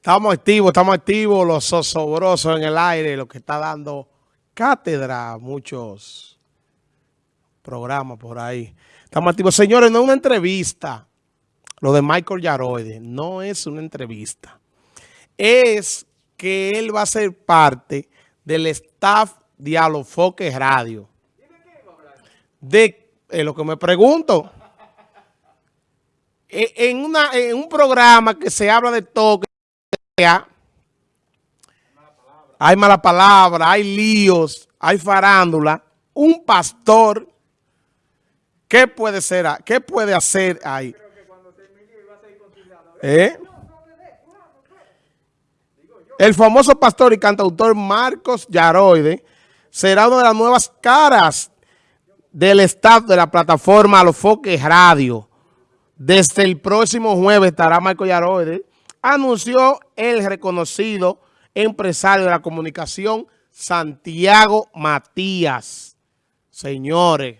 Estamos activos, estamos activos, los sosobrosos en el aire, lo que está dando cátedra, muchos programas por ahí. Estamos activos. Señores, no es una entrevista, lo de Michael Yaroide, no es una entrevista. Es que él va a ser parte del staff de Alofoque Radio. De eh, lo que me pregunto. E, en, en un programa que se habla de toque, hay mala palabra, hay líos, hay farándula. Un pastor, ¿qué puede ser? ¿Qué puede hacer ahí? ¿Eh? El famoso pastor y cantautor Marcos Yaroide será una de las nuevas caras del staff de la plataforma Alofoque Radio. Desde el próximo jueves estará Marcos Yaroide anunció el reconocido empresario de la comunicación Santiago Matías. Señores,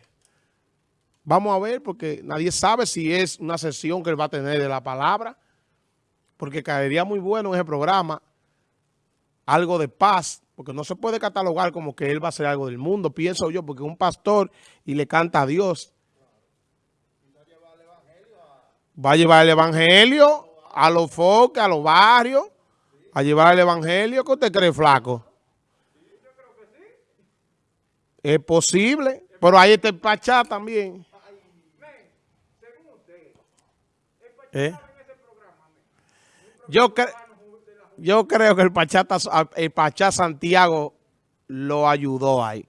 vamos a ver porque nadie sabe si es una sesión que él va a tener de la palabra, porque caería muy bueno en ese programa algo de paz, porque no se puede catalogar como que él va a hacer algo del mundo, pienso yo, porque es un pastor y le canta a Dios. Va a llevar el evangelio a los foques, a los barrios, a llevar el evangelio. ¿Qué usted cree, flaco? Es posible, pero ahí está el Pachá también. ¿Eh? Yo, yo creo que el Pachá, el Pachá Santiago lo ayudó ahí.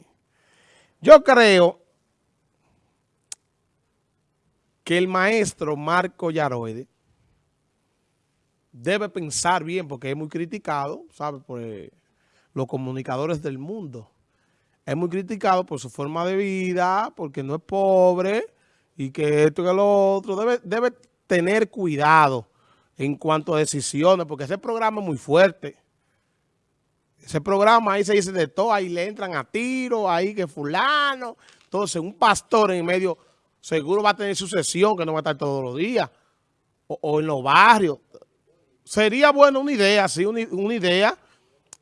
Yo creo que el maestro Marco Yaroide debe pensar bien porque es muy criticado, ¿sabe? Por eh, los comunicadores del mundo. Es muy criticado por su forma de vida, porque no es pobre y que esto y lo otro. Debe, debe tener cuidado en cuanto a decisiones, porque ese programa es muy fuerte. Ese programa ahí se dice de todo, ahí le entran a tiro, ahí que fulano. Entonces, un pastor en medio seguro va a tener su sesión, que no va a estar todos los días, o en los barrios sería bueno una idea, sí, una, idea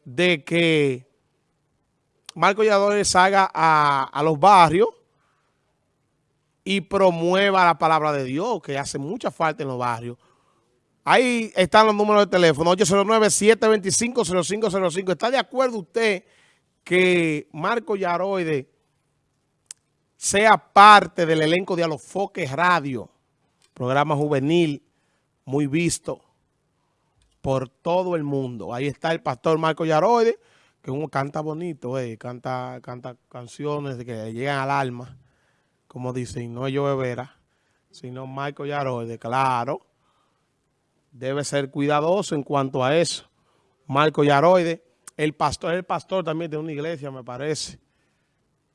de que Marco Yadores salga a, los barrios y promueva la palabra de Dios, que hace mucha falta en los barrios. Ahí están los números de teléfono, 809-725-0505. ¿Está de acuerdo usted que Marco Yaroide sea parte del elenco de Alofoques Radio, programa juvenil muy visto? Por todo el mundo. Ahí está el pastor Marco Yaroide, que uno canta bonito, eh, canta, canta canciones que llegan al alma, como dicen, no yo Vera, sino Marco Yaroide, claro. Debe ser cuidadoso en cuanto a eso. Marco Yaroide, el pastor, el pastor también de una iglesia, me parece.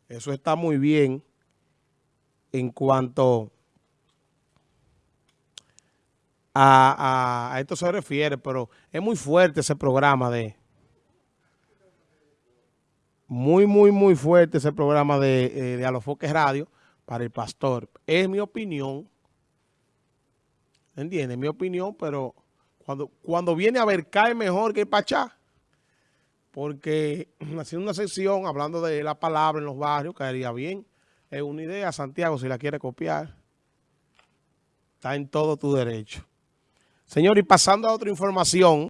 Eso está muy bien en cuanto a, esto se refiere, pero es muy fuerte ese programa de... Muy, muy, muy fuerte ese programa de, eh, de Alofoque Radio para el pastor. Es mi opinión. ¿Entiendes? Mi opinión, pero cuando, cuando viene a ver, cae mejor que el Pachá. Porque haciendo una sección hablando de la palabra en los barrios, caería bien. Es una idea, Santiago, si la quiere copiar. Está en todo tu derecho. Señor, y pasando a otra información,